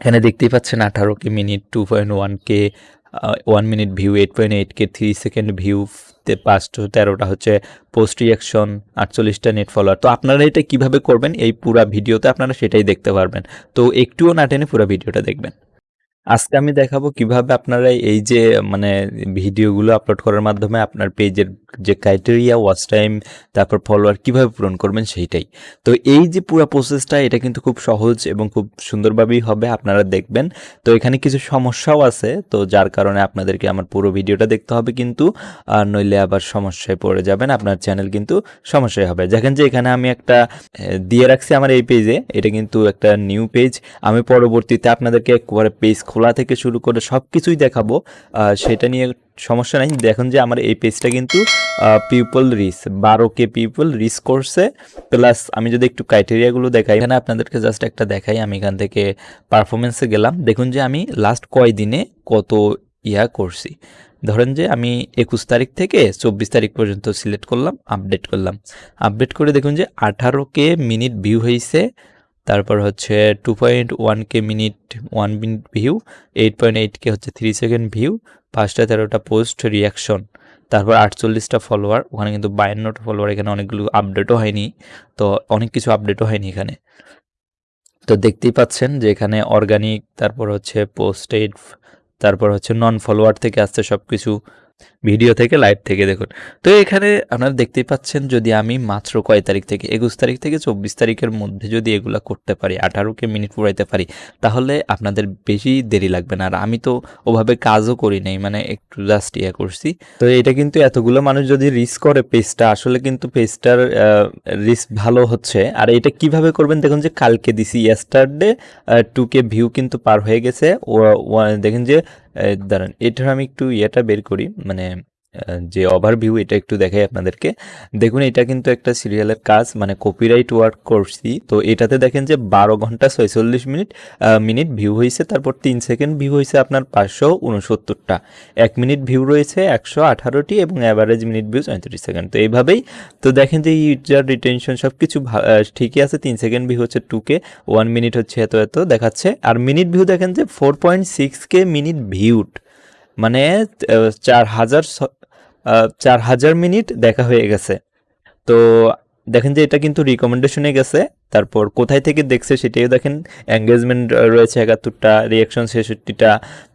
এখানে দেখতেই পাচ্ছেন আঠারো K minute two point one K one minute view eight point eight K three second view পাঁচটা তেরোটা হচ্ছে পোস্ট রিয়াকশন আটচল্লিশটা নেট ফলোয়ার তো আপনারা এটা কীভাবে করবেন? এই পুরা ভিডিওতে আপনারা সেটাই দেখতে পারবেন। তো একটুও না টেনে পুরো ভিডিওটা দেখবেন। আজকে আমি দেখাবো কীভাবে আপনারা এই যে মানে ভিডিওগুলো আপলোড করার মাধ্যমে আপনার পেজের যে ক্রাইটেরিয়া ওয়াচ টাইম তারপর ফলোয়ার কীভাবে পূরণ করবেন সেইটাই। তো এই যে পুরো প্রসেসটা এটা কিন্তু খুব সহজ এবং খুব সুন্দরভাবেই হবে, আপনারা দেখবেন। তো এখানে কিছু সমস্যাও আছে, তো যার কারণে আপনাদেরকে আমার পুরো ভিডিওটা দেখতে হবে কিন্তু, আর নইলে আবার সমস্যায় পড়ে যাবেন, আপনার চ্যানেল কিন্তু সমস্যায় হবে। দেখেন যে, এখানে আমি একটা দিয়ে রাখছি আমার এই পেজে এটা কিন্তু একটা নিউ পেজ আমি পরবর্তীতে আপনাদেরকে একবারে পেজ খোলা থেকে শুরু করে সব কিছুই দেখাবো সেটা নিয়ে সমস্যা নাই। দেখুন যে আমার এই পেজটা কিন্তু পিপল রিস বারো কে পিপল রিস করছে। প্লাস আমি যদি একটু ক্রাইটেরিয়াগুলো দেখাই, এখানে আপনাদেরকে জাস্ট একটা দেখাই। আমি এখান থেকে পারফরমেন্সে গেলাম। দেখুন যে আমি লাস্ট কয় দিনে কত ইয়া করছি। ধরেন যে আমি একুশ তারিখ থেকে চব্বিশ তারিখ পর্যন্ত সিলেক্ট করলাম আপডেট করলাম। আপডেট করে দেখুন যে আঠারো কে মিনিট ভিউ হয়েছে তারপর হচ্ছে two point one K minute one minute view eight point eight K হচ্ছে থ্রি সেকেন্ড ভিউ পাঁচটা তেরোটা পোস্ট রিয়াকশন তারপর আটচল্লিশটা ফলোয়ার ওখানে কিন্তু বায়ান্নটা ফলোয়ার এখানে অনেকগুলো আপডেটও হয়নি, তো অনেক কিছু আপডেটও হয়নি এখানে। তো দেখতেই পাচ্ছেন যে এখানে অর্গানিক তারপর হচ্ছে পোস্টেড তারপর হচ্ছে নন ফলোয়ার থেকে আসছে সব কিছু ভিডিও থেকে, লাইভ থেকে দেখুন। তো এখানে আপনারা দেখতেই পাচ্ছেন, যদি আমি মাত্র কয় তারিখ থেকে, একুশ তারিখ থেকে চব্বিশ তারিখের মধ্যে যদি এগুলা করতে পারি, আঠারোকে মিনিট পুরাইতে পারি, তাহলে আপনাদের বেশি দেরি লাগবে না। আর আমি তো ওভাবে কাজও করি নাই মানে একটু জাস্ট ইয়ে করছি। তো এটা কিন্তু এতগুলো মানুষ যদি রিস্ক করে পেজটা, আসলে কিন্তু পেজটার রিস্ক ভালো হচ্ছে। আর এটা কীভাবে করবেন, দেখুন যে কালকে দিছি ইয়েস্টারডে টু কে ভিউ কিন্তু পার হয়ে গেছে। দেখেন যে দাঁড়ান এটার আমি একটু ইয়েটা বের করি মানে যে ওভারভিউ এটা একটু দেখাই আপনাদেরকে। দেখুন, এটা কিন্তু একটা সিরিয়ালের কাজ মানে কপিরাইট ওয়ার্ক করছি। তো এটাতে দেখেন যে বারো ঘণ্টা ছয়চল্লিশ মিনিট মিনিট ভিউ হয়েছে তারপর তিন সেকেন্ড ভিউ হয়েছে আপনার পাঁচশো উনসত্তরটা। এক মিনিট ভিউ রয়েছে একশো আঠারোটি এবং অ্যাভারেজ মিনিট ভিউ পঁয়ত্রিশ সেকেন্ড তো এইভাবেই, তো দেখেন যে ইউজার রিটেনশন সব কিছু ঠিকই আছে, তিন সেকেন্ড ভিউ হচ্ছে টুকে ওয়ান মিনিট হচ্ছে এত এত দেখাচ্ছে। আর মিনিট ভিউ দেখেন যে four point six K minute viewed মানে চার হাজার চার হাজার মিনিট দেখা হয়ে গেছে। তো দেখেন যে এটা কিন্তু রিকমেন্ডেশনে গেছে। তারপর কোথায় থেকে দেখছে সেটাও দেখেন। এঙ্গেজমেন্ট রয়েছে একাত্তরটা রিয়াকশন ছেষট্টিটা।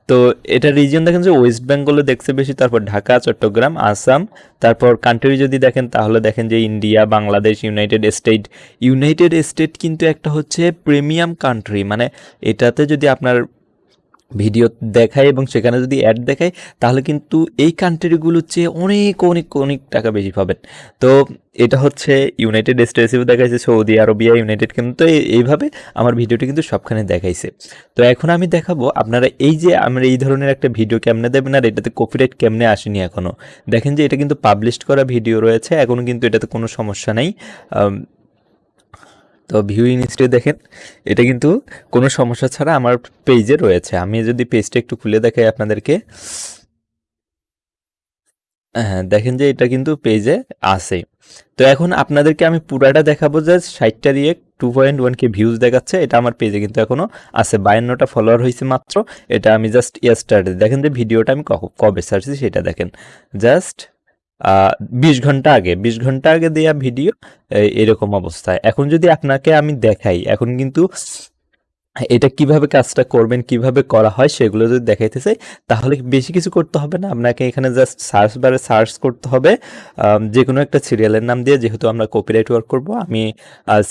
তো এটা রিজিয়ন দেখেন যে ওয়েস্ট বেঙ্গলে দেখছে বেশি। তারপর ঢাকা, চট্টগ্রাম, আসাম। তারপর কান্ট্রি যদি দেখেন তাহলে দেখেন যে India Bangladesh United State United State কিন্তু একটা হচ্ছে প্রিমিয়াম কান্ট্রি মানে এটাতে যদি আপনার ভিডিও দেখায় এবং সেখানে যদি অ্যাড দেখায়, তাহলে কিন্তু এই কান্ট্রিগুলোর চেয়ে অনেক অনেক অনেক টাকা বেশি পাবেন। তো এটা হচ্ছে ইউনাইটেড স্টেটসেও দেখাইছে সৌদি আরবিয়া ইউনাইটেড কিন্তু এইভাবে আমার ভিডিওটি কিন্তু সবখানে দেখাইছে। তো এখন আমি দেখাবো আপনারা এই যে আমরা এই ধরনের একটা ভিডিও কেমনে দেবেন আর এটাতে কপিরাইট কেমনে আসেনি এখনও দেখেন যে এটা কিন্তু পাবলিশ করা ভিডিও রয়েছে এখনও কিন্তু এটাতে কোনো সমস্যা নেই। তো ভিউ ইনস্টে দেখেন, এটা কিন্তু কোনো সমস্যা ছাড়া আমার পেজে রয়েছে। আমি যদি পেজটা একটু খুলে দেখাই আপনাদেরকে। হ্যাঁ দেখেন যে এটা কিন্তু পেজে আছে। তো এখন আপনাদেরকে আমি পুরাটা দেখাবো যে ষাটটা দিয়ে two point one K views দেখাচ্ছে। এটা আমার পেজে কিন্তু এখনও আছে। বায়ান্নটা ফলোয়ার হয়েছে মাত্র। এটা আমি জাস্ট ইয়ার ইয়াস্টারডে দেখেন যে ভিডিওটা আমি কবে সার্চছি সেটা দেখেন। জাস্ট বিশ ঘণ্টা আগে, বিশ ঘণ্টা আগে দেয়া ভিডিও এরকম অবস্থায়। এখন যদি আপনাকে আমি দেখাই, এখন কিন্তু এটা কীভাবে কাজটা করবেন, কীভাবে করা হয়, সেগুলো যদি দেখাইতে চাই, তাহলে বেশি কিছু করতে হবে না। আপনাকে এখানে জাস্ট সার্চ বারে সার্চ করতে হবে। যে কোনো একটা সিরিয়ালের নাম দিয়ে যেহেতু আমরা কপিরাইট ওয়ার্ক করব, আমি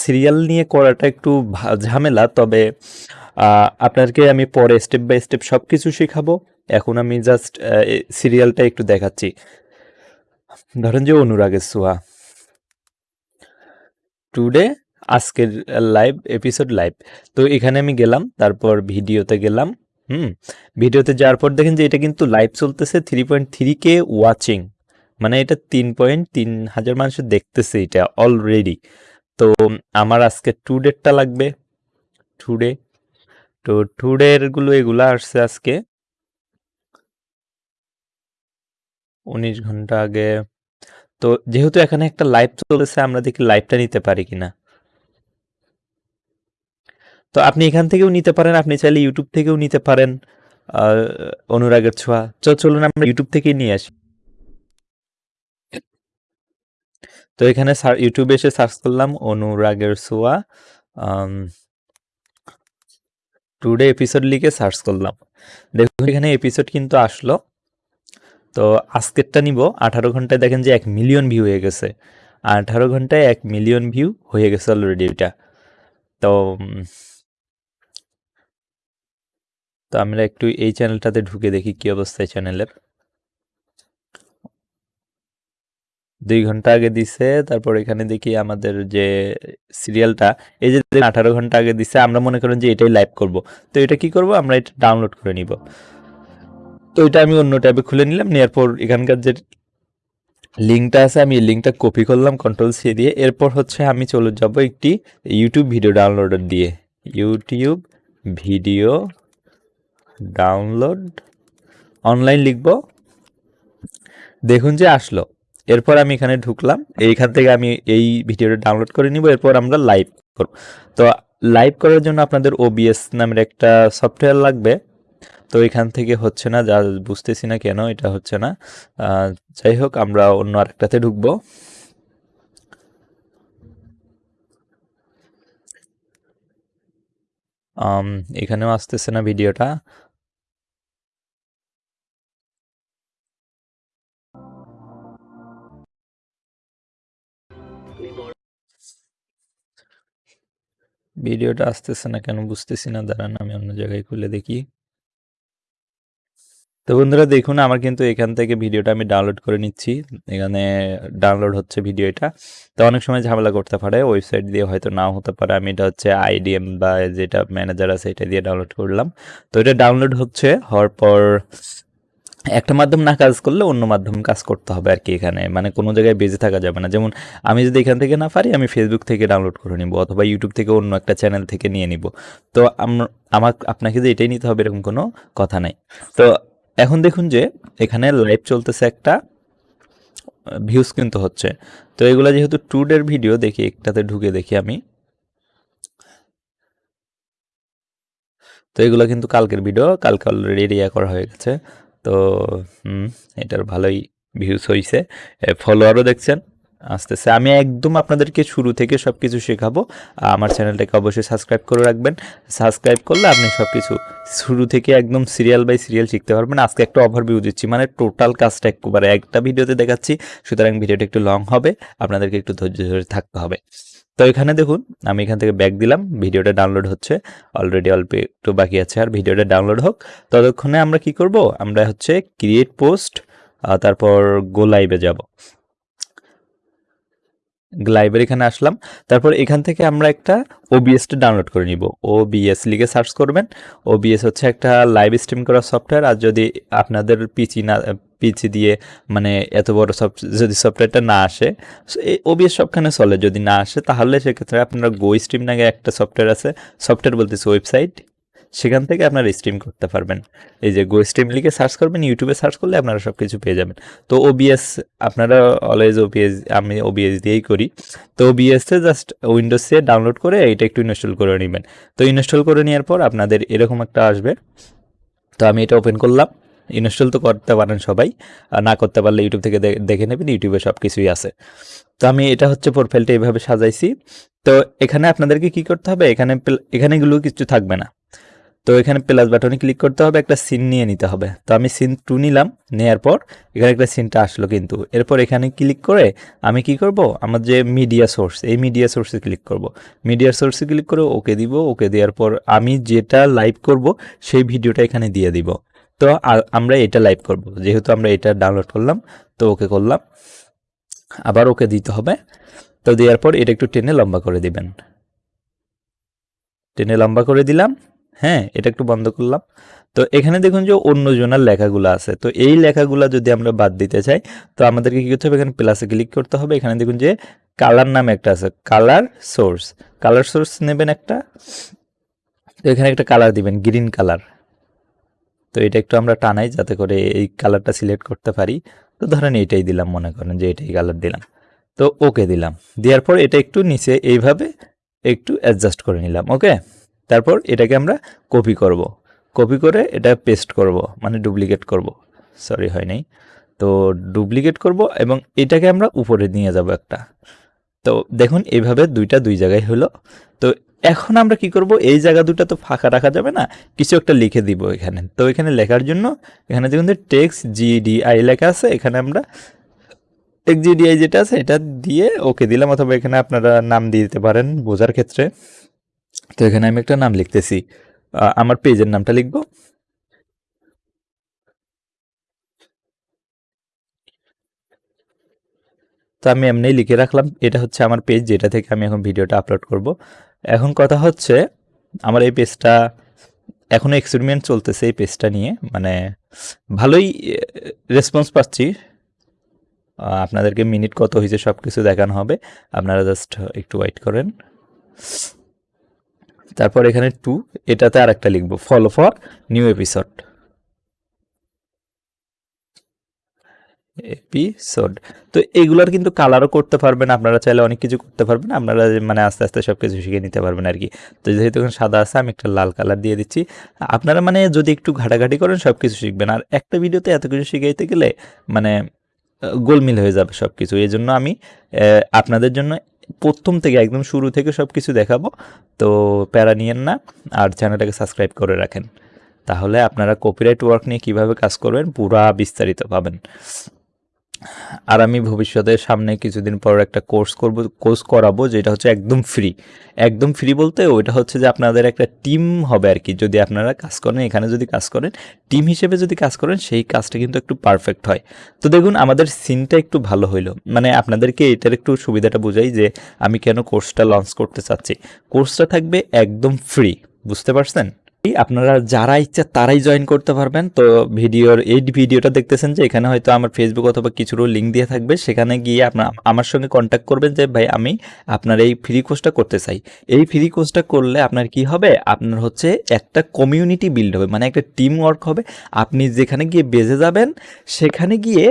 সিরিয়াল নিয়ে করাটা একটু ঝামেলা, তবে আপনাকে আমি পরে স্টেপ বাই স্টেপ সব কিছু শেখাবো। এখন আমি জাস্ট সিরিয়ালটা একটু দেখাচ্ছি। ধরেন যে অনুরাগের সোয়া টুডে আজকের লাইভ এপিসোড লাইভ তো এখানে আমি গেলাম, তারপর ভিডিওতে গেলাম, হুম? ভিডিওতে যাওয়ার পর দেখেন যে এটা কিন্তু লাইভ চলতেছে three point three K watching মানে এটা তিন পয়েন্ট তিন হাজার মানুষ দেখতেছে এটা অলরেডি তো আমার আজকে টু ডেটটা লাগবে। টুডে তো টুডেরগুলো এগুলো আসছে আজকে। উনিশ ঘণ্টা আগে। তো যেহেতু এখানে একটা লাইভ চলেছে আমরা দেখি লাইভটা নিতে পারি কিনা। তো আপনি এখান থেকেও নিতে পারেন, আপনি চাইলে ইউটিউব থেকেও নিতে পারেন অনুরাগের ছোঁয়া। তো চলুন আমরা ইউটিউব থেকেই নিয়ে আসি। তো এখানে ইউটিউবে এসে সার্চ করলাম অনুরাগের ছোঁয়া টুডে এপিসোড লিখে সার্চ করলাম। দেখুন, এখানে এপিসোড কিন্তু আসলো। তো আজকেরটা নিব। আঠারো ঘন্টায় দেখেন যে এক মিলিয়ন ভিউ হয়ে গেছে। আঠারো ঘন্টায় এক মিলিয়ন ভিউ হয়ে গেছে অলরেডি এটা তো তো আমরা একটু এই চ্যানেলটাতে ঢুকে দেখি কি অবস্থা এই চ্যানেলের দুই ঘণ্টা আগে দিছে, তারপর এখানে দেখি আমাদের যে সিরিয়ালটা এই যে আঠারো ঘণ্টা আগে দিছে, আমরা মনে করেন যে এটাই লাইভ করব। তো এটা কি করব? আমরা এটা ডাউনলোড করে নিব। তো এটা আমি অন্য ট্যাবে খুলে নিলাম নেওয়ার পর এখানকার যে লিঙ্কটা আছে, আমি এই লিঙ্কটা কপি করলাম কন্ট্রোল সি দিয়ে। এরপর হচ্ছে আমি চলে যাব একটি ইউটিউব ভিডিও ডাউনলোডার দিয়ে। ইউটিউব ভিডিও ডাউনলোড অনলাইন লিখব। দেখুন যে আসলো। এরপর আমি এখানে ঢুকলাম। এইখান থেকে আমি এই ভিডিওটা ডাউনলোড করে নিব। এরপর আমরা লাইভ করব। তো লাইভ করার জন্য আপনাদের ওবিএস নামের একটা সফটওয়্যার লাগবে। তো এখান থেকে হচ্ছে না, যা বুঝতেছি না কেন এটা হচ্ছে না। যাই হোক, আমরা অন্য আরেকটাতে ঢুকবো। এখানেও আসতেছে না ভিডিওটা। ভিডিওটা আসতেছে না কেন বুঝতেছি না, দাঁড়ান আমি অন্য জায়গায় খুলে দেখি। তো বন্ধুরা দেখুন, আমার কিন্তু এখান থেকে ভিডিওটা আমি ডাউনলোড করে নিচ্ছি। এখানে ডাউনলোড হচ্ছে ভিডিও এটা তো অনেক সময় ঝামেলা করতে পারে ওয়েবসাইট দিয়ে হয়তো নাও হতে পারে। আমি এটা হচ্ছে আইডিএম বা যেটা ম্যানেজার আছে, এটা দিয়ে ডাউনলোড করলাম। তো এটা ডাউনলোড হচ্ছে, হওয়ার পর একটা মাধ্যম না কাজ করলে অন্য মাধ্যম কাজ করতে হবে আর কি এখানে। মানে কোনো জায়গায় বেজে থাকা যাবে না। যেমন আমি যদি এখান থেকে না পারি, আমি ফেসবুক থেকে ডাউনলোড করে নিব অথবা ইউটিউব থেকে অন্য একটা চ্যানেল থেকে নিয়ে নিব। তো আম- আমার আপনাকে যে এটাই নিতে হবে এরকম কোনো কথা নাই। তো এখন দেখুন যে এখানে লাইভ চলতেছে একটা ভিউজ কিন্তু হচ্ছে। তো এগুলো যেহেতু টুডের ভিডিও দেখি একটাতে ঢুকে দেখি আমি। তো এগুলো কিন্তু কালকের ভিডিও কালকে অলরেডি ইয়া করা হয়ে গেছে। তো, হুম, এটার ভালোই ভিউজ হয়েছে ফলোয়ারও দেখছেন। আসতেছে। আমি একদম আপনাদেরকে শুরু থেকে সব কিছু শেখাবো। আমার চ্যানেলটাকে অবশ্যই সাবস্ক্রাইব করে রাখবেন। সাবস্ক্রাইব করলে আপনি সব কিছু শুরু থেকে একদম সিরিয়াল বাই সিরিয়াল শিখতে পারবেন। আজকে একটা ওভারভিউ দিচ্ছি। মানে টোটাল কাজটা একবারে একটা ভিডিওতে দেখাচ্ছি। সুতরাং ভিডিওটা একটু লং হবে। আপনাদেরকে একটু ধৈর্য ধরে থাকতে হবে। তো এখানে দেখুন, আমি এখান থেকে ব্যাক দিলাম। ভিডিওটা ডাউনলোড হচ্ছে। অলরেডি অল্প একটু বাকি আছে। আর ভিডিওটা ডাউনলোড হোক। ততক্ষণে আমরা কি করব? আমরা হচ্ছে ক্রিয়েট পোস্ট তারপর গো লাইভে যাব। লাইভের এখানে আসলাম। তারপর এখান থেকে আমরা একটা ওবিএসটা ডাউনলোড করে নিব। ওবিএস লিখে সার্চ করবেন। ওবিএস হচ্ছে একটা লাইভ স্ট্রিম করা সফটওয়্যার আর যদি আপনাদের পিচি না পিচি দিয়ে মানে এত বড় সফট যদি সফটওয়্যারটা না আসে ওবিএস সবখানে চলে। যদি না আসে, তাহলে সেক্ষেত্রে আপনারা গো স্ট্রিম নাকি একটা সফটওয়্যার আছে। সফটওয়্যার বলতেছে ওয়েবসাইট সেখান থেকে আপনারা স্ট্রিম করতে পারবেন। এই যে গো স্ট্রিম লিখে সার্চ করবেন ইউটিউবে সার্চ করলে আপনারা সব কিছু পেয়ে যাবেন। তো ওবিএস আপনারা অলওয়েজ ওবিএস আমি ওবিএস দিয়েই করি। তো ওবিএসে জাস্ট উইন্ডোজে ডাউনলোড করে এটা একটু ইনস্টল করে নেবেন। তো ইনস্টল করে নেওয়ার পর আপনাদের এরকম একটা আসবে। তো আমি এটা ওপেন করলাম। ইনস্টল তো করতে পারেন সবাই। না করতে পারলে ইউটিউব থেকে দেখে নেবেন ইউটিউবে সব কিছুই আছে। তো আমি এটা হচ্ছে প্রোফাইলটা এইভাবে সাজাইছি। তো এখানে আপনাদেরকে কি করতে হবে? এখানে এখানেগুলো কিছু থাকবে না। তো এখানে প্লাস বাটনে ক্লিক করতে হবে, একটা সিন নিয়ে নিতে হবে। তো আমি সিন টু নিলাম নেওয়ার পর এখানে একটা সিনটা আসলো কিন্তু। এরপর এখানে ক্লিক করে আমি কি করব? আমার যে মিডিয়া সোর্স এই মিডিয়া সোর্সে ক্লিক করব। মিডিয়া সোর্সে ক্লিক করে ওকে দিব, ওকে দেওয়ার পর আমি যেটা লাইভ করব, সেই ভিডিওটা এখানে দিয়ে দিব। তো আমরা এটা লাইভ করব। যেহেতু আমরা এটা ডাউনলোড করলাম, তো ওকে করলাম। আবার ওকে দিতে হবে। তো দেওয়ার পর এটা একটু টেনে লম্বা করে দিবেন। টেনে লম্বা করে দিলাম। হ্যাঁ এটা একটু বন্ধ করলাম। তো এখানে দেখুন যে অন্য জনের লেখাগুলো আছে। তো এই লেখাগুলো যদি আমরা বাদ দিতে চাই, তো আমাদেরকে কী করতে হবে? এখানে প্লাসে ক্লিক করতে হবে। এখানে দেখুন যে কালার নামে একটা আছে কালার সোর্স কালার সোর্স নেবেন একটা, তো এখানে একটা কালার দিবেন গ্রিন কালার তো এটা একটু আমরা টানাই যাতে করে এই কালারটা সিলেক্ট করতে পারি। তো ধরেন এটাই দিলাম, মনে করেন যে এটাই কালার দিলাম। তো ওকে দিলাম। দেওয়ার পর এটা একটু নিচে এইভাবে একটু অ্যাডজাস্ট করে নিলাম ওকে তারপর এটাকে আমরা কপি করব। কপি করে এটা পেস্ট করব মানে ডুপ্লিকেট করব। সরি হয় নাই। তো ডুপ্লিকেট করব এবং এটাকে আমরা উপরে নিয়ে যাব একটা। তো দেখুন এইভাবে দুইটা দুই জায়গায় হলো। তো এখন আমরা কি করব? এই জায়গা দুটা তো ফাঁকা রাখা যাবে না, কিছু একটা লিখে দিব এখানে। তো এখানে লেখার জন্য, এখানে দেখুন টেক্স জিডিআই লেখা আছে, এখানে আমরা টেক্স জিডিআই যেটা আছে, এটা দিয়ে ওকে দিলাম। অথবা এখানে আপনারা নাম দিয়ে দিতে পারেন বোঝার ক্ষেত্রে। তো এখানে আমি একটা নাম লিখতেছি। আমার পেজের নামটা লিখব। তো আমি এমনি লিখে রাখলাম। এটা হচ্ছে আমার পেজ যেটা থেকে আমি এখন ভিডিওটা আপলোড করব। এখন কথা হচ্ছে, আমার এই পেজটা এখনও এক্সপেরিমেন্ট চলতেছে এই পেজটা নিয়ে। মানে ভালোই রেসপন্স পাচ্ছি। আপনাদেরকে মিনিট কত হয়েছে সব কিছু দেখানো হবে। আপনারা জাস্ট একটু ওয়েট করেন। তারপর এখানে টু এটাতে আর একটা লিখব follow for new episode episode তো এগুলোর কিন্তু কালারও করতে পারবেন, আপনারা চাইলে অনেক কিছু করতে পারবেন, আপনারা মানে আস্তে আস্তে সব কিছু শিখে নিতে পারবেন আর কি। তো যেহেতু এখন সাদা আছে, আমি একটা লাল কালার দিয়ে দিচ্ছি। আপনারা মানে যদি একটু ঘাটাঘাটি করেন সব কিছু শিখবেন। আর একটা ভিডিওতে এত কিছু শিখাইতে গেলে মানে গোলমিল হয়ে যাবে সব কিছু এই জন্য আমি আপনাদের জন্য প্রথম থেকে, একদম শুরু থেকে সব কিছু দেখাবো। তো প্যারা নিয়েন না আর চ্যানেলটাকে সাবস্ক্রাইব করে রাখেন। তাহলে আপনারা কপিরাইট ওয়ার্ক নিয়ে কীভাবে কাজ করবেন, পুরা বিস্তারিত পাবেন। আর আমি ভবিষ্যতে সামনে কিছুদিন পর একটা কোর্স করব, কোর্স করাবো, যেটা হচ্ছে একদম ফ্রি। একদম ফ্রি বলতে ওইটা হচ্ছে যে আপনাদের একটা টিম হবে আর কি। যদি আপনারা কাজ করেন, এখানে যদি কাজ করেন, টিম হিসেবে যদি কাজ করেন, সেই কাজটা কিন্তু একটু পারফেক্ট হয়। তো দেখুন, আমাদের সিনটা একটু ভালো হইল। মানে আপনাদেরকে এটার একটু সুবিধাটা বোঝাই যে আমি কেন কোর্সটা লঞ্চ করতে চাচ্ছি। কোর্সটা থাকবে একদম ফ্রি, বুঝতে পারছেন? আপনারা যারা ইচ্ছা তারাই জয়েন করতে পারবেন। তো ভিডিওর, এই ভিডিওটা দেখতেছেন যে এখানে হয়তো আমার ফেসবুক অথবা কিছুরও লিঙ্ক দিয়ে থাকবে। সেখানে গিয়ে আপনার আমার সঙ্গে কন্ট্যাক্ট করবেন যে, ভাই, আমি আপনার এই ফ্রি কোর্সটা করতে চাই। এই ফ্রি কোর্সটা করলে আপনার কি হবে? আপনার হচ্ছে একটা কমিউনিটি বিল্ড হবে। মানে একটা টিম ওয়ার্ক হবে। আপনি যেখানে গিয়ে বেজে যাবেন, সেখানে গিয়ে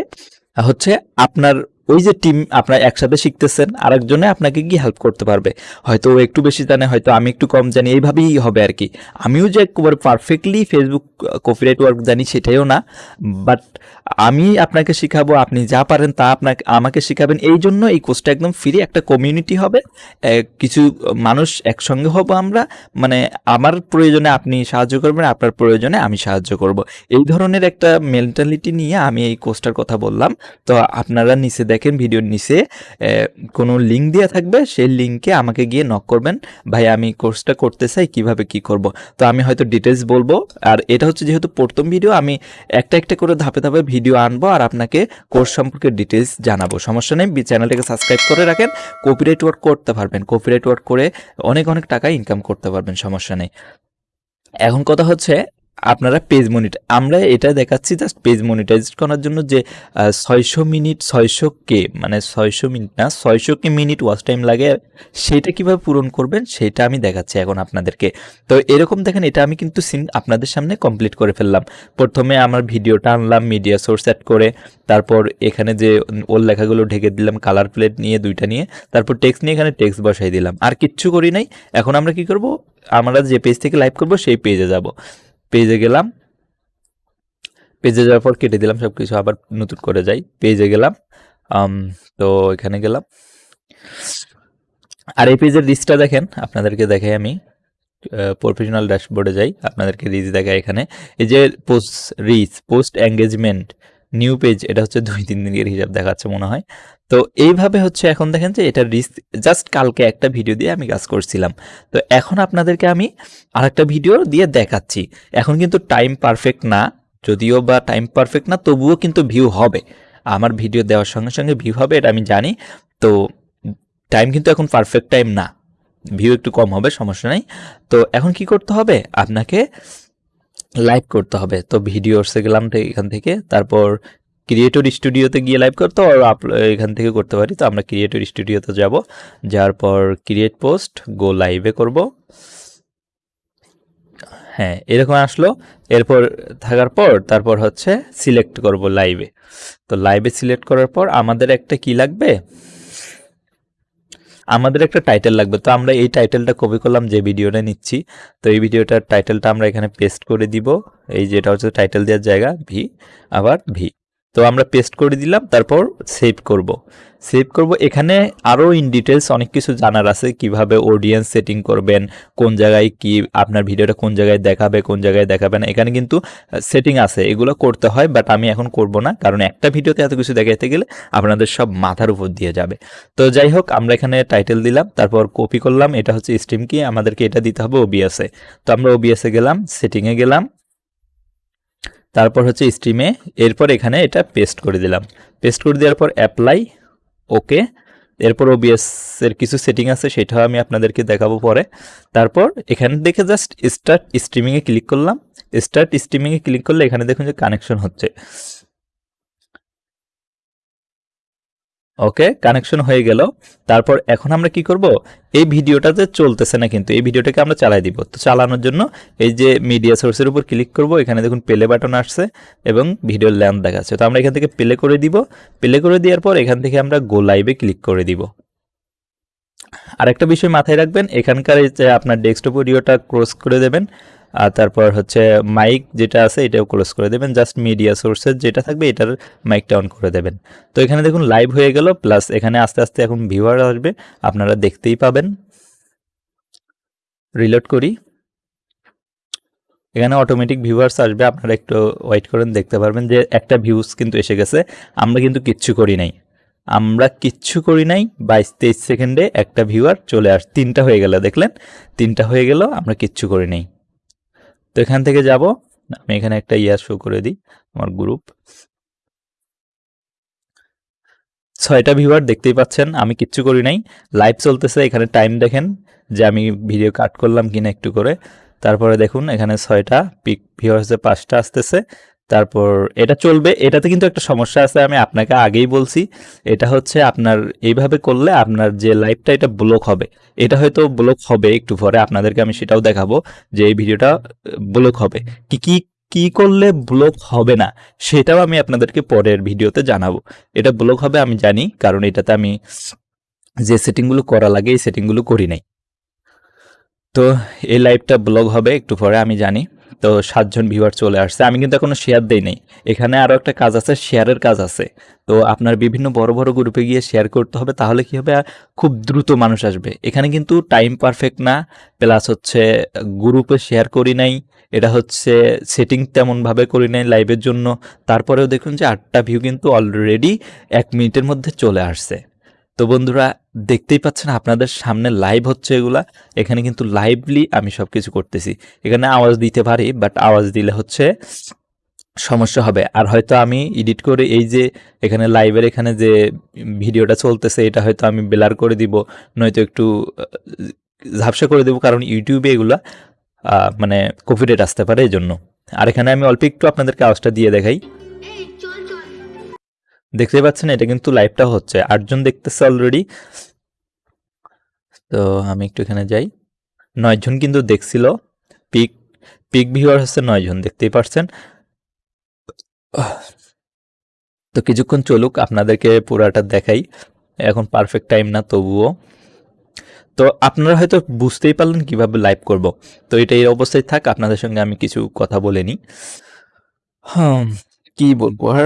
হচ্ছে আপনার ওই যে টিম আপনারা একসাথে শিখতেছেন, আরেকজনে আপনাকে গিয়ে হেল্প করতে পারবে। হয়তো ও একটু বেশি জানে, হয়তো আমি একটু কম জানি, এইভাবেই হবে আর কি। আমিও যে একবারে পারফেক্টলি ফেসবুক কপিরাইট ওয়ার্ক জানি সেটাইও না বাট আমি আপনাকে শিখাবো, আপনি যা পারেন তা আপনাকে, আমাকে শিখাবেন। এই জন্য এই কোর্সটা একদম ফ্রি একটা কমিউনিটি হবে। কিছু মানুষ একসঙ্গে হব আমরা মানে আমার প্রয়োজনে আপনি সাহায্য করবেন, আপনার প্রয়োজনে আমি সাহায্য করব। এই ধরনের একটা মেন্টালিটি নিয়ে আমি এই কোর্সটার কথা বললাম। তো আপনারা নিচে দেখেন ভিডিওর নিচে কোনো লিঙ্ক দেওয়া থাকবে, সেই লিঙ্কে আমাকে গিয়ে নক করবেন, ভাই, আমি কোর্সটা করতে চাই, কীভাবে কি করব? তো আমি হয়তো ডিটেলস বলব, আর এটা হচ্ছে যেহেতু প্রথম ভিডিও আমি একটা একটা করে ধাপে ধাপে ভিডিও আনব আর আপনাকে কোর্স সম্পর্কে ডিটেলস জানাব। সমস্যা নেই চ্যানেলটাকে সাবস্ক্রাইব করে রাখেন কপিরাইট ওয়ার্ক করতে পারবেন কপিরাইট ওয়ার্ক করে অনেক অনেক টাকা ইনকাম করতে পারবেন, সমস্যা নেই। এখন কথা হচ্ছে আপনারা পেজ মনিট আমরা এটা দেখাচ্ছি জাস্ট পেজ মনিটাইজ করার জন্য যে ছয়শো মিনিট, ছয়শো কে মানে ছয়শো মিনিট না, ছয়শো কে মিনিট ওয়াচ টাইম লাগে। সেটা কীভাবে পূরণ করবেন সেটা আমি দেখাচ্ছি এখন আপনাদেরকে। তো এরকম দেখেন, এটা আমি কিন্তু সিন আপনাদের সামনে কমপ্লিট করে ফেললাম। প্রথমে আমার ভিডিওটা আনলাম মিডিয়া সোর্স অ্যাড করে, তারপর এখানে যে ওর লেখাগুলো ঢেকে দিলাম কালার প্লেট নিয়ে, দুইটা নিয়ে, তারপর টেক্সট নিয়ে এখানে টেক্সট বসাই দিলাম। আর কিচ্ছু করি নাই। এখন আমরা কি করব? আমরা যে পেজ থেকে লাইভ করব, সেই পেজে যাব। পেজে গেলাম। পেজে যাওয়ার পর কেটে দিলাম সব কিছু আবার নতুন করে যাই। পেজে গেলাম তো এখানে গেলাম। আর এই পেজের রিচটা দেখেন, আপনাদেরকে দেখাই আমি। প্রফেশনাল ড্যাশবোর্ডে যাই, আপনাদেরকে রিচ দেখায় এখানে। এই যে post reach post engagement new page এটা হচ্ছে দুই তিন দিনের হিসাব দেখাচ্ছে মনে হয়। তো এইভাবে হচ্ছে এখন দেখেন যে এটা রিচ জাস্ট কালকে একটা ভিডিও দিয়ে আমি কাজ করছিলাম। তো এখন আপনাদেরকে আমি আরেকটা ভিডিও দিয়ে দেখাচ্ছি। এখন কিন্তু টাইম পারফেক্ট না, যদিও বা টাইম পারফেক্ট না, তবুও কিন্তু ভিউ হবে। আমার ভিডিও দেওয়ার সঙ্গে সঙ্গে ভিউ হবে, এটা আমি জানি। তো টাইম কিন্তু এখন পারফেক্ট টাইম না। ভিউ একটু কম হবে, সমস্যা নেই। তো এখন কি করতে হবে? আপনাকে লাইভ করতে হবে। তো ভিডিওসে গেলাম এখান থেকে। তারপর ক্রিয়েটর স্টুডিওতে গিয়ে লাইভ করতে আর এখান থেকে করতে পারি। তো আমরা ক্রিয়েটর স্টুডিওতে যাব। যাওয়ার পর ক্রিয়েট পোস্ট গো লাইভে করব। হ্যাঁ এরকম আসলো। এরপর থাকার পর তারপর হচ্ছে সিলেক্ট করব লাইভে তো লাইভে সিলেক্ট করার পর আমাদের একটা কি লাগবে? আমাদের একটা টাইটেল লাগবে। তো আমরা এই টাইটেলটা কপি করলাম, যে ভিডিওটা নিচ্ছি। তো এই ভিডিওটার টাইটেলটা আমরা এখানে পেস্ট করে দিব। এই যেটা হচ্ছে টাইটেল দেওয়ার জায়গা ভি আবার ভি তো আমরা পেস্ট করে দিলাম, তারপর সেভ করব। সেভ করব, এখানে আরও ইন ডিটেলস অনেক কিছু জানার আছে, কীভাবে অডিয়েন্স সেটিং করবেন, কোন জায়গায় কি, আপনার ভিডিওটা কোন জায়গায় দেখাবে, কোন জায়গায় দেখাবে না, এখানে কিন্তু সেটিং আছে, এগুলো করতে হয় বাট আমি এখন করব না, কারণ একটা ভিডিওতে এত কিছু দেখাইতে গেলে আপনাদের সব মাথার উপর দিয়ে যাবে। তো যাই হোক, আমরা এখানে টাইটেল দিলাম, তারপর কপি করলাম, এটা হচ্ছে স্ট্রিম কি আমাদেরকে এটা দিতে হবে ওবিএসে তো আমরা ওবিএসে গেলাম সেটিংয়ে গেলাম তারপর হচ্ছে স্ট্রিমে এরপর এখানে এটা পেস্ট করে দিলাম। পেস্ট করে দেওয়ার পর অ্যাপ্লাই ওকে এরপর এর কিছু সেটিং আছে, সেটাও আমি আপনাদেরকে দেখাবো পরে। তারপর এখানে দেখে জাস্ট স্টার্ট স্ট্রিমিংয়ে ক্লিক করলাম। স্টার্ট স্ট্রিমিংয়ে ক্লিক করলে এখানে দেখুন যে কানেকশন হচ্ছে। ওকে কানেকশন হয়ে গেল। তারপর এখন আমরা কি করব? এই ভিডিওটাতে চলতেছে না কিন্তু, এই ভিডিওটাকে আমরা চালাই দিব। তো চালানোর জন্য এই যে মিডিয়া সোর্সের উপর ক্লিক করব, এখানে দেখুন প্লে বাটন আসছে এবং ভিডিওর ল্যান্ড দেখাচ্ছে। তো আমরা এখান থেকে প্লে করে দিব। প্লে করে দেওয়ার পর এখান থেকে আমরা গো লাইভে ক্লিক করে দিব। আরেকটা বিষয় মাথায় রাখবেন, এখানকার যে আপনার ডেস্কটপ অডিওটা ক্রস করে দেবেন। আর তারপর হচ্ছে মাইক যেটা আছে এটাও ক্লোজ করে দেবেন। জাস্ট মিডিয়া সোর্সের যেটা থাকবে এটার মাইকটা অন করে দেবেন। তো এখানে দেখুন লাইভ হয়ে গেল প্লাস এখানে আস্তে আস্তে এখন ভিউয়ার আসবে, আপনারা দেখতেই পাবেন। রিলোড করি। এখানে অটোমেটিক ভিউয়ার্স আসবে, আপনারা একটু ওয়েট করেন, দেখতে পারবেন যে একটা ভিউজ কিন্তু এসে গেছে। আমরা কিন্তু কিচ্ছু করি নাই। আমরা কিচ্ছু করি নাই, বাইশ তেইশ সেকেন্ডে একটা ভিউয়ার চলে আস, তিনটা হয়ে গেল, দেখলেন? তিনটা হয়ে গেল, আমরা কিচ্ছু করি নাই। তো এখান থেকে যাব। আমি এখানে একটা ইয়ার শো করে দিই, আমার গ্রুপ ছয়টা ভিউয়ার দেখতেই পাচ্ছেন, আমি কিচ্ছু করি নাই। লাইভ চলতেছে, এখানে টাইম দেখেন যে আমি ভিডিও কাট করলাম কিনা একটু করে। তারপরে দেখুন, এখানে ছয়টা পিক ভিউয়ার্সে পাঁচটা আসতেছে। তারপর এটা চলবে। এটাতে কিন্তু একটা সমস্যা আছে, আমি আপনাকে আগেই বলছি। এটা হচ্ছে আপনার এইভাবে করলে আপনার যে লাইভটা এটা ব্লক হবে। এটা হয়তো ব্লক হবে একটু পরে, আপনাদেরকে আমি সেটাও দেখাবো যে এই ভিডিওটা ব্লক হবে। কি কি কি করলে ব্লক হবে না, সেটাও আমি আপনাদেরকে পরের ভিডিওতে জানাব। এটা ব্লক হবে আমি জানি, কারণ এটাতে আমি যে সেটিংগুলো করা লাগে, এই সেটিংগুলো করি নাই। তো এই লাইভটা ব্লগ হবে একটু পরে, আমি জানি। তো সাতজন ভিউয়ার চলে আসছে। আমি কিন্তু এখনও শেয়ার দেই নাই। এখানে আরও একটা কাজ আছে শেয়ারের কাজ আছে। তো আপনার বিভিন্ন বড় বড় গ্রুপে গিয়ে শেয়ার করতে হবে, তাহলে কি হবে? খুব দ্রুত মানুষ আসবে। এখানে কিন্তু টাইম পারফেক্ট না। প্লাস হচ্ছে গ্রুপে শেয়ার করি নাই। এটা হচ্ছে সেটিং তেমনভাবে করি নাই লাইভের জন্য। তারপরেও দেখুন যে আটটা ভিউ কিন্তু অলরেডি এক মিনিটের মধ্যে চলে আসছে। তো বন্ধুরা, দেখতেই পাচ্ছেন আপনাদের সামনে লাইভ হচ্ছে এগুলা। এখানে কিন্তু লাইভলি আমি সব কিছু করতেছি। এখানে আওয়াজ দিতে পারি বাট আওয়াজ দিলে হচ্ছে সমস্যা হবে। আর হয়তো আমি এডিট করে এই যে এখানে লাইভের এখানে যে ভিডিওটা চলতেছে, এটা হয়তো আমি বেলার করে দিব, নয়তো একটু ঝাপসা করে দেবো, কারণ ইউটিউবে এগুলা মানে কপিরেট আসতে পারে এই জন্য আর এখানে আমি অল্প একটু আপনাদেরকে আওয়াজটা দিয়ে দেখাই। দেখতে পাচ্ছেন, এটা কিন্তু লাইভটা হচ্ছে। আটজন দেখতেছে অলরেডি তো আমি একটু এখানে যাই। নয়জন কিন্তু দেখছিল। পিক পিক ভিউয়ার হচ্ছে নয়জন, দেখতেই পারছেন। তো কিছুক্ষণ চলুক, আপনাদেরকে পুরাটা দেখাই। এখন পারফেক্ট টাইম না, তবুও। তো আপনারা হয়তো বুঝতেই পারলেন কীভাবে লাইভ করব। তো এটা এই অবস্থায় থাক, আপনাদের সঙ্গে আমি কিছু কথা বলে নিই। হ্যাঁ কি বলব আর?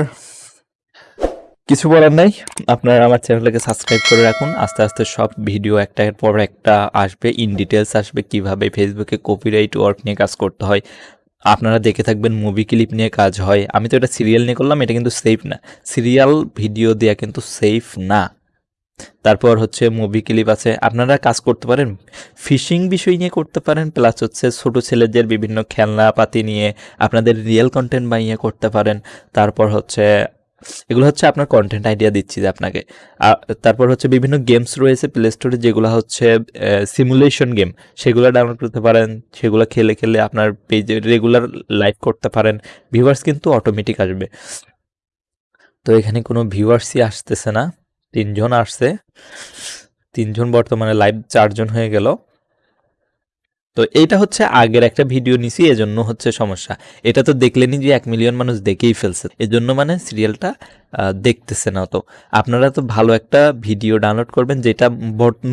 কিছু বলার নাই। আপনারা আমার চ্যানেলটাকে সাবস্ক্রাইব করে রাখুন। আস্তে আস্তে সব ভিডিও একটার পর একটা আসবে। ইন ডিটেলস আসবে কীভাবে ফেসবুকে কপিরাইট ওয়ার্ক নিয়ে কাজ করতে হয়। আপনারা দেখে থাকবেন মুভি ক্লিপ নিয়ে কাজ হয়। আমি তো এটা সিরিয়াল নিয়ে করলাম, এটা কিন্তু সেফ না। সিরিয়াল ভিডিও দেওয়া কিন্তু সেফ না। তারপর হচ্ছে মুভি ক্লিপ আছে। আপনারা কাজ করতে পারেন ফিশিং বিষয় নিয়ে করতে পারেন প্লাস হচ্ছে ছোটো ছেলেদের বিভিন্ন খেলনাপাতি নিয়ে আপনাদের রিয়েল কন্টেন্ট বানিয়ে করতে পারেন। তারপর হচ্ছে এগুলো হচ্ছে আপনার কন্টেন্ট আইডিয়া দিচ্ছি যে আপনাকে। তারপর হচ্ছে বিভিন্ন গেমস রয়েছে প্লে স্টোরে যেগুলো হচ্ছে সিমুলেশন গেম সেগুলো ডাউনলোড করতে পারেন, সেগুলো খেলে খেলে আপনার পেজে রেগুলার লাইভ করতে পারেন ভিউয়ার্স কিন্তু অটোমেটিক আসবে। তো এখানে কোনো ভিউয়ার্সই আসতেছে না, তিনজন আসছে, তিনজন বর্তমানে লাইভ চারজন হয়ে গেল। তো এইটা হচ্ছে আগের একটা ভিডিও নিছি, এজন্য হচ্ছে সমস্যা। এটা তো দেখলেনি যে এক মিলিয়ন মানুষ দেখেই ফেলছে। এজন্য মানে সিরিয়ালটা দেখতেছে না তো আপনারা তো ভালো একটা ভিডিও ডাউনলোড করবেন, যেটা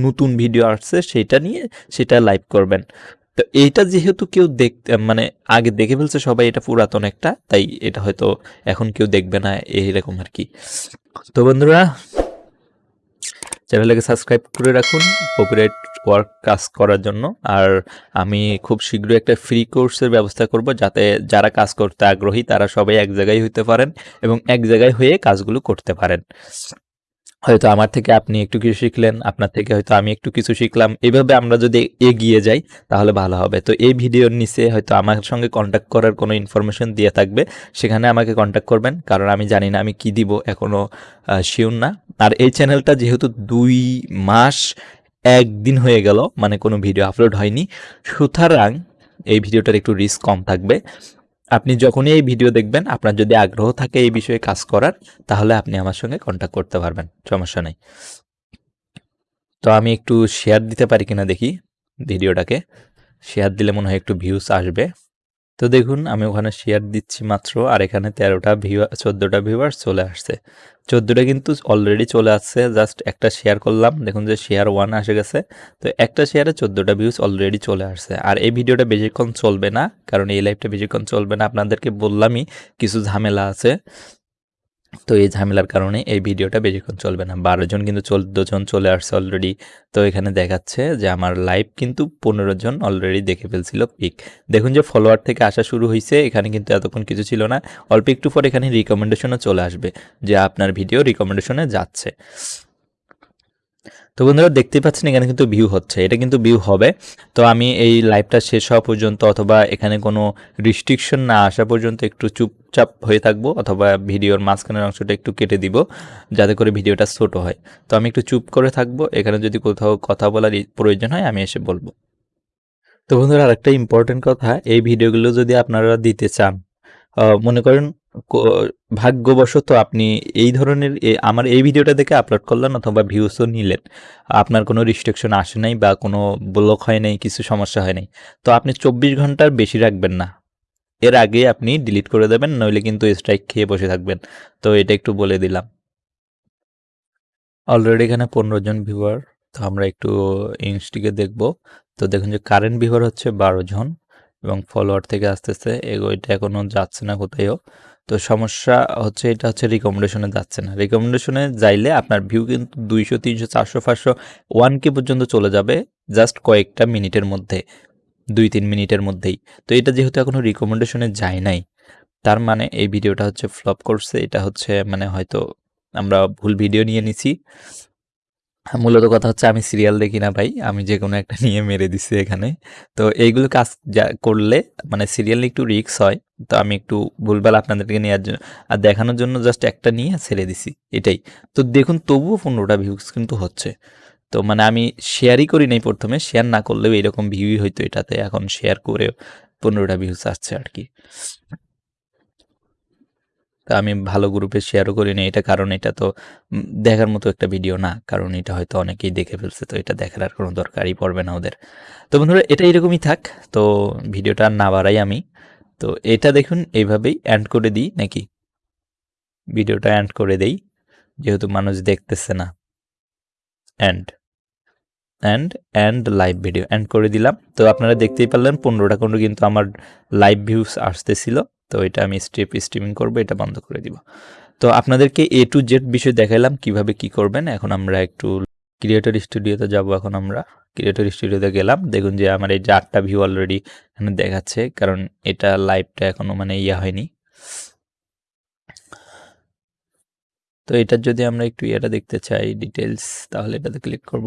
নতুন ভিডিও আসছে, সেটা নিয়ে, সেটা লাইভ করবেন। তো এইটা যেহেতু কেউ দেখ মানে আগে দেখে ফেলছে সবাই, এটা পুরাতন একটা, তাই এটা হয়তো এখন কেউ দেখবে না এইরকম আর কি। তো বন্ধুরা চ্যানেলটাকে সাবস্ক্রাইব করে রাখুন কপিরাইট ওয়ার্ক কাজ করার জন্য। আর আমি খুব শীঘ্রই একটা ফ্রি কোর্সের ব্যবস্থা করব যাতে যারা কাজ করতে আগ্রহী তারা সবাই এক জায়গায় হতে পারেন এবং এক জায়গায় হয়ে কাজগুলো করতে পারেন। হয়তো আমার থেকে আপনি একটু কিছু শিখলেন, আপনার থেকে হয়তো আমি একটু কিছু শিখলাম। এভাবে আমরা যদি এগিয়ে যাই, তাহলে ভালো হবে। তো এই ভিডিওর নিচে হয়তো আমার সঙ্গে কন্ট্যাক্ট করার কোনো ইনফরমেশন দিয়ে থাকবে। সেখানে আমাকে কন্ট্যাক্ট করবেন, কারণ আমি জানি না আমি কি দিব এখনও শিওর না। আর এই চ্যানেলটা যেহেতু দুই মাস, একদিন হয়ে গেল মানে কোনো ভিডিও আপলোড হয়নি। সুতরাং এই ভিডিওটার একটু রিস্ক কম থাকবে। আপনি যখনই এই ভিডিও দেখবেন, আপনার যদি আগ্রহ থাকে এই বিষয়ে কাজ করার, তাহলে আপনি আমার সঙ্গে কন্ট্যাক্ট করতে পারবেন, সমস্যা নেই। তো আমি একটু শেয়ার দিতে পারি কিনা দেখি, ভিডিওটাকে। শেয়ার দিলে মনে হয় একটু ভিউস আসবে। তো দেখুন, আমি ওখানে শেয়ার দিচ্ছি মাত্র, আর এখানে তেরোটা ভিউ চোদ্দোটা ভিউয়ার চলে আসছে। চোদ্দোটা কিন্তু অলরেডি চলে আসছে জাস্ট একটা শেয়ার করলাম। দেখুন যে শেয়ার ওয়ান আসে গেছে, তো একটা শেয়ারে চোদ্দোটা ভিউজ অলরেডি চলে আসছে। আর এই ভিডিওটা বেশিক্ষণ চলবে না, কারণ এই লাইভটা বেশিক্ষণ চলবে না। আপনাদেরকে বললামই কিছু ঝামেলা আছে। তো এই ঝামেলার কারণে এই ভিডিওটা বেশিক্ষণ চলবে না। বারো জন কিন্তু চোদ্দ জন চলে আসছে অলরেডি তো এখানে দেখাচ্ছে যে আমার লাইভ কিন্তু পনেরো জন অলরেডি দেখে ফেলছিল পিক দেখুন যে ফলোয়ার থেকে আসা শুরু হয়েছে এখানে কিন্তু এতক্ষণ কিছু ছিল না। অল্প একটু পর এখানে রিকমেন্ডেশনও চলে আসবে যে আপনার ভিডিও রিকমেন্ডেশনে যাচ্ছে। তো বন্ধুরা দেখতেই পাচ্ছেন, এখানে কিন্তু ভিউ হচ্ছে। এটা কিন্তু ভিউ হবে। তো আমি এই লাইভটা শেষ হওয়া পর্যন্ত অথবা এখানে কোনো রিস্ট্রিকশন না আসা পর্যন্ত একটু চুপচাপ হয়ে থাকব অথবা ভিডিওর মাঝখানের অংশটা একটু কেটে দিব, যাতে করে ভিডিওটা ছোট হয়। তো আমি একটু চুপ করে থাকব। এখানে যদি কোথাও কথা বলার প্রয়োজন হয়, আমি এসে বলব। তো বন্ধুরা আরেকটা ইম্পর্টেন্ট কথা, এই ভিডিওগুলো যদি আপনারা দিতে চান মনে করেন ভাগ্যবশত আপনি এই ধরনের আমার এই ভিডিওটা দেখে আপলোড করলেন অথবা ভিউসও নিলেন। আপনার কোনো রিস্ট্রিকশন আসে নাই বা কোনো ব্লক হয় নাই, কিছু সমস্যা হয় নাই। তো আপনি চব্বিশ ঘণ্টার বেশি রাখবেন না। এর আগে আপনি ডিলিট করে দেবেন, নইলে কিন্তু স্ট্রাইক খেয়ে বসে থাকবেন। তো এটা একটু বলে দিলাম। অলরেডি এখানে পনেরো জন ভিউয়ার তো আমরা একটু ইনস্টিকে দেখব। তো দেখুন যে কারেন্ট ভিউয়ার হচ্ছে বারো জন এবং ফলোয়ার থেকে আসতেছে। এটা এখনও যাচ্ছে না কোথায়ও। তো সমস্যা হচ্ছে, এটা হচ্ছে রিকমেন্ডেশনে যাচ্ছে না। রিকমেন্ডেশনে যাইলে আপনার ভিউ কিন্তু দুইশো, তিনশো, চারশো, পাঁচশো ওয়ান কে পর্যন্ত চলে যাবে জাস্ট কয়েকটা মিনিটের মধ্যে, দুই, তিন মিনিটের মধ্যেই। তো এটা যেহেতু এখনও রিকমেন্ডেশনে যায় নাই, তার মানে এই ভিডিওটা হচ্ছে ফ্লপ করছে। এটা হচ্ছে মানে হয়তো আমরা ভুল ভিডিও নিয়ে নিছি। মূলত কথা হচ্ছে আমি সিরিয়াল দেখি না ভাই, আমি যে কোনো একটা নিয়ে মেরে দিছি এখানে। তো এইগুলো কাজ যা করলে মানে সিরিয়াল একটু রিক্স হয়, তো আমি একটু ভুলভাল আপনাদেরকে নেওয়ার জন্য আর দেখানোর জন্য জাস্ট একটা নিয়ে ছেড়ে দিছি, এটাই। তো দেখুন তবুও পনেরোটা ভিউজ কিন্তু হচ্ছে। তো মানে আমি শেয়ারই করি নাই প্রথমে শেয়ার না করলেও এরকম ভিউই হয়তো এটাতে, এখন শেয়ার করে পনেরোটা ভিউজ আসছে আর কি। আমি ভালো গ্রুপে শেয়ারও করি না এটা কারণ এটা তো দেখার মতো একটা ভিডিও না, কারণ এটা হয়তো অনেকেই দেখে ফেলছে, তো এটা দেখার আর কোনো দরকারই পড়বে না ওদের। তো বন্ধুরা, এটা এরকমই থাক, তো ভিডিওটা না বাড়াই আমি। তো এটা দেখুন, এইভাবেই অ্যান্ড করে দিই, নাকি? ভিডিওটা অ্যান্ড করে দেই, যেহেতু মানুষ দেখতেছে না। And and and live video and করে দিলাম। তো আপনারা দেখতেই পারলেন, পনেরোটা কোনো কিন্তু আমার লাইভ ভিউস আসতেছিল। তো এটা আমি স্টেপ স্ট্রিমিং করব, এটা বন্ধ করে দিব। তো আপনাদেরকে এ টু জেড বিষয় দেখালাম কীভাবে কি করবেন। এখন আমরা একটু ক্রিয়েটর স্টুডিওতে যাব এখন আমরা। ক্রিয়েটর স্টুডিওতে গেলাম, দেখুন যে আমার এই যে আটটা ভিউ অলরেডি এখানে দেখাচ্ছে, কারণ এটা লাইভটা এখনও মানে ইয়া হয়নি। তো এটার যদি আমরা একটু ইয়েটা দেখতে চাই ডিটেলস তাহলে এটাতে ক্লিক করব।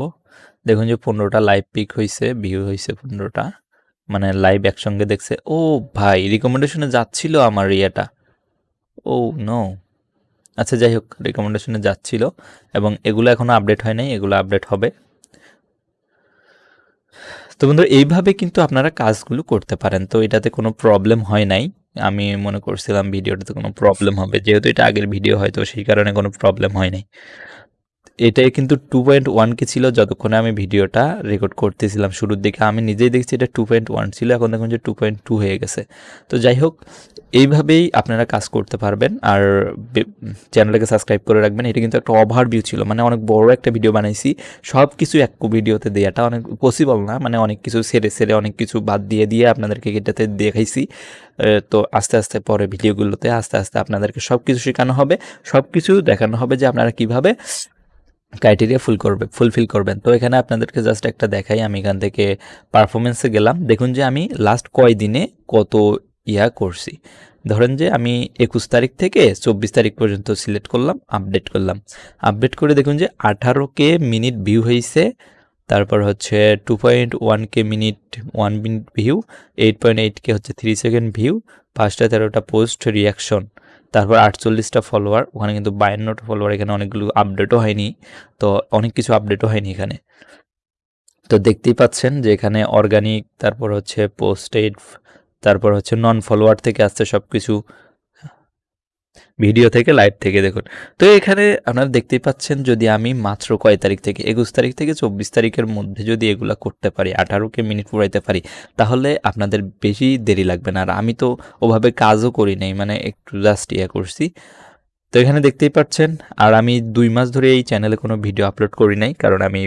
দেখুন যে পনেরোটা লাইভ পিক হয়েছে ভিউ হয়েছে পনেরোটা। মানে লাইভ একসঙ্গে দেখছে, ও ভাই রিকমেন্ডেশনে যাচ্ছিল আমার ইয়েটা। ও নো আচ্ছা যাই হোক রিকমেন্ডেশনে যাচ্ছিল এবং এগুলো এখনও আপডেট হয় নাই, এগুলো আপডেট হবে। তো বন্ধুরা এইভাবে কিন্তু আপনারা কাজগুলো করতে পারেন। তো এটাতে কোনো প্রবলেম হয় নাই। আমি মনে করছিলাম ভিডিওটাতে কোনো প্রবলেম হবে। যেহেতু এটা আগের ভিডিও হয়তো সেই কারণে কোনো প্রবলেম হয় নাই। এটাই কিন্তু টু পয়েন্ট ওয়ান কে ছিল যতক্ষণে আমি ভিডিওটা রেকর্ড করতেছিলাম শুরুর দিকে। আমি নিজেই দেখছি এটা টু পয়েন্ট ওয়ান ছিল, এখন দেখুন যে টু পয়েন্ট টু হয়ে গেছে। তো যাই হোক, এইভাবেই আপনারা কাজ করতে পারবেন। আর চ্যানেলটাকে সাবস্ক্রাইব করে রাখবেন। এটা কিন্তু একটা ওভারভিউ ছিল মানে অনেক বড় একটা ভিডিও বানাইছি। সব কিছু এক ভিডিওতে দেওয়াটা অনেক পসিবল না মানে অনেক কিছু সেরে সেরে অনেক কিছু বাদ দিয়ে দিয়ে আপনাদেরকে এটাতে দেখাইছি। তো আস্তে আস্তে পরে ভিডিওগুলোতে আস্তে আস্তে আপনাদেরকে সব কিছু শেখানো হবে। সব কিছু দেখানো হবে যে আপনারা কীভাবে ক্রাইটেরিয়া ফুল করবে ফুলফিল করবেন। তো এখানে আপনাদেরকে জাস্ট একটা দেখাই, আমি এখান থেকে পারফরমেন্সে গেলাম। দেখুন যে আমি লাস্ট কয় দিনে কত ইয়া করছি। ধরেন যে আমি একুশ তারিখ থেকে চব্বিশ তারিখ পর্যন্ত সিলেক্ট করলাম আপডেট করলাম। আপডেট করে দেখুন যে আঠারো কে মিনিট ভিউ হয়েছে তারপর হচ্ছে two point one K minute one minute view eight point eight K হচ্ছে থ্রি সেকেন্ড ভিউ পাঁচটা তেরোটা পোস্ট রিয়াকশন তারপর আটচল্লিশটা ফলোয়ার ওখানে কিন্তু বায়ান্নটা ফলোয়ার এখানে অনেকগুলো আপডেটও হয়নি। তো অনেক কিছু আপডেটও হয়নি এখানে। তো দেখতেই পাচ্ছেন যে এখানে অর্গানিক তারপর হচ্ছে পোস্টেড তারপর হচ্ছে নন ফলোয়ার থেকে আসছে সব কিছু ভিডিও থেকে লাইভ থেকে দেখুন। তো এখানে আপনারা দেখতেই পাচ্ছেন, যদি আমি মাত্র কয় তারিখ থেকে, একুশ তারিখ থেকে চব্বিশ তারিখের মধ্যে যদি এগুলো করতে পারি, আঠারোকে মিনিট পুরাইতে পারি, তাহলে আপনাদের বেশি দেরি লাগবে না। আর আমি তো ওভাবে কাজও করি নাই মানে একটু জাস্ট ইয়ে করছি। তো এখানে দেখতেই পাচ্ছেন, আর আমি দুই মাস ধরে এই চ্যানেলে কোনো ভিডিও আপলোড করি নাই, কারণ আমি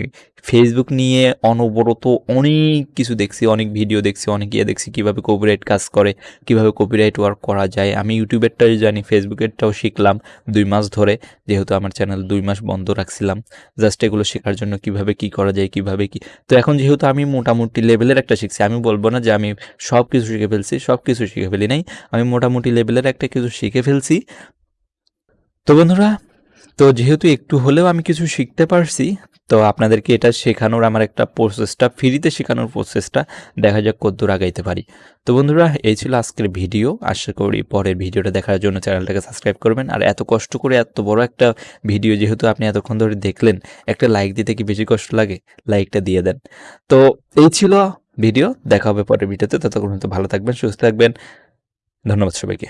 ফেসবুক নিয়ে অনবরত অনেক কিছু দেখছি, অনেক ভিডিও দেখছি, অনেক ইয়ে দেখছি, কীভাবে কপিরাইট কাজ করে, কীভাবে কপিরাইট ওয়ার্ক করা যায়। আমি ইউটিউবেরটাই জানি ফেসবুকেরটাও শিখলাম দুই মাস ধরে, যেহেতু আমার চ্যানেল দুই মাস বন্ধ রাখছিলাম। জাস্ট এগুলো শেখার জন্য কীভাবে কি করা যায়, কীভাবে কি। তো এখন যেহেতু আমি মোটামুটি লেভেলের একটা শিখছি, আমি বলব না যে আমি সব কিছু শিখে ফেলছি সব কিছু শিখে ফেলি নাই। আমি মোটামুটি লেভেলের একটা কিছু শিখে ফেলছি তো বন্ধুরা, তো যেহেতু একটু হলেও আমি কিছু শিখতে পারছি, তো আপনাদেরকে এটা শেখানোর আমার একটা প্রসেসটা ফ্রিতে শেখানোর প্রসেসটা দেখা যাক কদ্দূর আগাইতে পারি। তো বন্ধুরা, এই ছিল আজকের ভিডিও। আশা করি পরের ভিডিওটা দেখার জন্য চ্যানেলটাকে সাবস্ক্রাইব করবেন। আর এত কষ্ট করে এত বড় একটা ভিডিও যেহেতু আপনি এতক্ষণ ধরে দেখলেন, একটা লাইক দিতে কি বেশি কষ্ট লাগে? লাইকটা দিয়ে দেন। তো এই ছিল ভিডিও। দেখা হবে পরের ভিডিওতে। ততক্ষণ ভালো থাকবেন, সুস্থ থাকবেন। ধন্যবাদ সবাইকে।